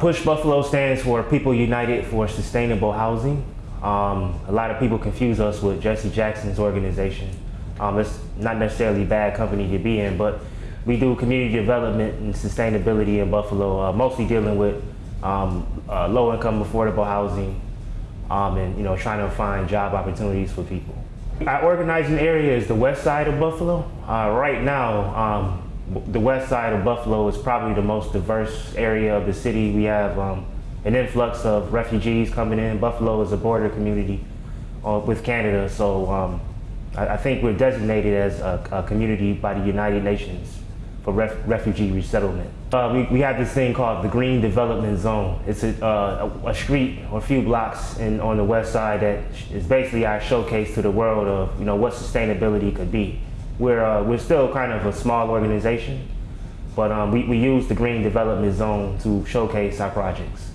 Push Buffalo stands for People United for Sustainable Housing. Um, a lot of people confuse us with Jesse Jackson's organization. Um, it's not necessarily a bad company to be in, but we do community development and sustainability in Buffalo, uh, mostly dealing with um, uh, low-income affordable housing um, and you know trying to find job opportunities for people. Our organizing area is the west side of Buffalo. Uh, right now, um, the west side of Buffalo is probably the most diverse area of the city. We have um, an influx of refugees coming in. Buffalo is a border community uh, with Canada, so um, I, I, think we're designated as a, a, community by the United Nations for ref, refugee resettlement. Uh, we, we have this thing called the Green Development Zone. It's a, uh, a, street or a few blocks in, on the west side that is basically our showcase to the world of you know what sustainability could be. We're, uh, we're still kind of a small organization, but um, we, we use the Green Development Zone to showcase our projects.